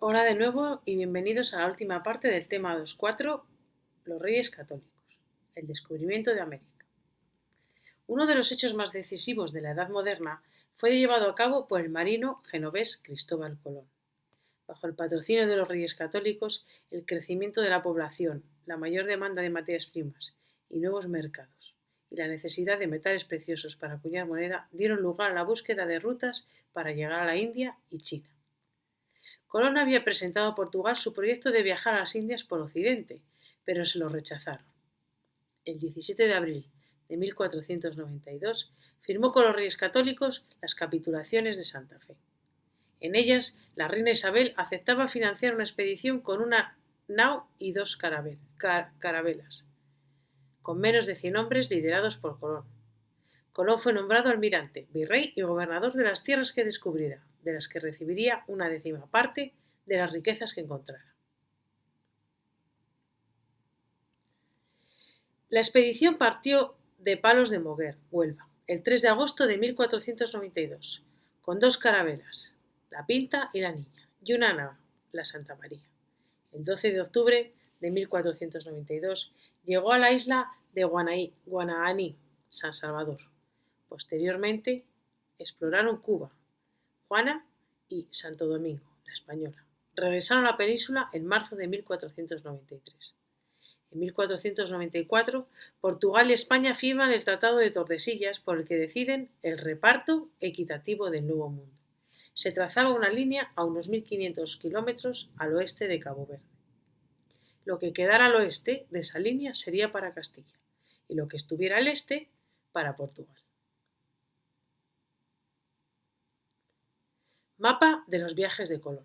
Hola de nuevo y bienvenidos a la última parte del tema 2.4, los reyes católicos, el descubrimiento de América. Uno de los hechos más decisivos de la Edad Moderna fue llevado a cabo por el marino genovés Cristóbal Colón. Bajo el patrocinio de los reyes católicos, el crecimiento de la población, la mayor demanda de materias primas y nuevos mercados, y la necesidad de metales preciosos para acuñar moneda dieron lugar a la búsqueda de rutas para llegar a la India y China. Colón había presentado a Portugal su proyecto de viajar a las Indias por Occidente, pero se lo rechazaron. El 17 de abril de 1492 firmó con los reyes católicos las capitulaciones de Santa Fe. En ellas, la reina Isabel aceptaba financiar una expedición con una nao y dos carabelas, con menos de 100 hombres liderados por Colón. Colón fue nombrado almirante, virrey y gobernador de las tierras que descubriera, de las que recibiría una décima parte de las riquezas que encontrara. La expedición partió de Palos de Moguer, Huelva, el 3 de agosto de 1492, con dos carabelas, la Pinta y la Niña, y una nave, la Santa María. El 12 de octubre de 1492 llegó a la isla de Guananí, San Salvador. Posteriormente exploraron Cuba, Juana y Santo Domingo, la Española. Regresaron a la península en marzo de 1493. En 1494, Portugal y España firman el Tratado de Tordesillas por el que deciden el reparto equitativo del Nuevo Mundo. Se trazaba una línea a unos 1.500 kilómetros al oeste de Cabo Verde. Lo que quedara al oeste de esa línea sería para Castilla y lo que estuviera al este para Portugal. Mapa de los viajes de Colón.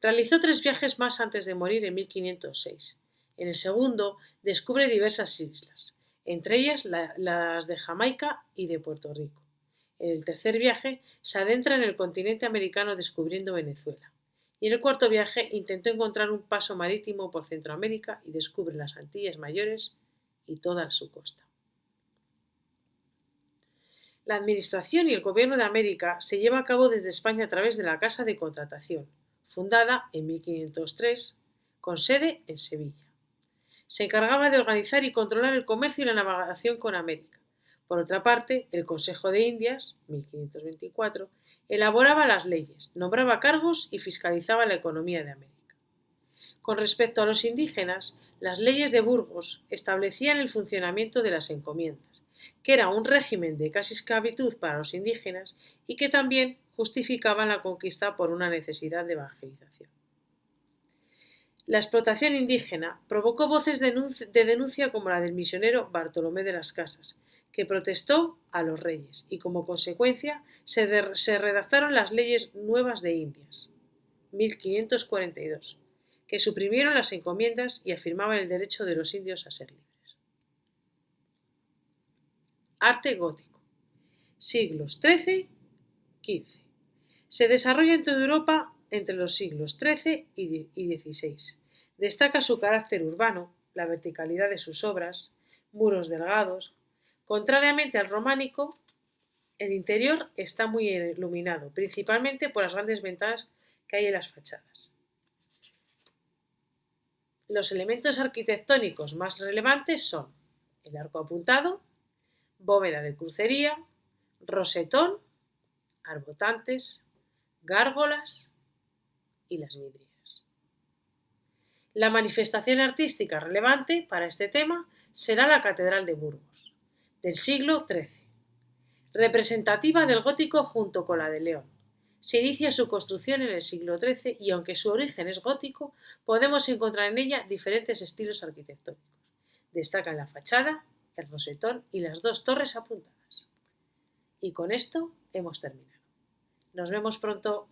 Realizó tres viajes más antes de morir en 1506. En el segundo descubre diversas islas, entre ellas las de Jamaica y de Puerto Rico. En el tercer viaje se adentra en el continente americano descubriendo Venezuela. Y en el cuarto viaje intentó encontrar un paso marítimo por Centroamérica y descubre las Antillas Mayores y toda su costa. La administración y el gobierno de América se lleva a cabo desde España a través de la Casa de Contratación, fundada en 1503, con sede en Sevilla. Se encargaba de organizar y controlar el comercio y la navegación con América. Por otra parte, el Consejo de Indias, 1524, elaboraba las leyes, nombraba cargos y fiscalizaba la economía de América. Con respecto a los indígenas, las leyes de Burgos establecían el funcionamiento de las encomiendas, que era un régimen de casi esclavitud para los indígenas y que también justificaban la conquista por una necesidad de evangelización. La explotación indígena provocó voces de denuncia como la del misionero Bartolomé de las Casas, que protestó a los reyes y como consecuencia se, redactaron las leyes nuevas de Indias, 1542, que suprimieron las encomiendas y afirmaban el derecho de los indios a ser libres. Arte gótico. Siglos XIII-XV. Se desarrolla en toda Europa entre los siglos XIII y XVI. Destaca su carácter urbano, la verticalidad de sus obras, muros delgados. Contrariamente al románico, el interior está muy iluminado, principalmente por las grandes ventanas que hay en las fachadas. Los elementos arquitectónicos más relevantes son el arco apuntado, bóveda de crucería, rosetón, arbotantes, gárgolas y las vidrieras. La manifestación artística relevante para este tema será la Catedral de Burgos, del siglo XIII, representativa del gótico junto con la de León. Se inicia su construcción en el siglo XIII y aunque su origen es gótico, podemos encontrar en ella diferentes estilos arquitectónicos. Destaca la fachada el rosetón y las dos torres apuntadas. Y con esto hemos terminado. Nos vemos pronto.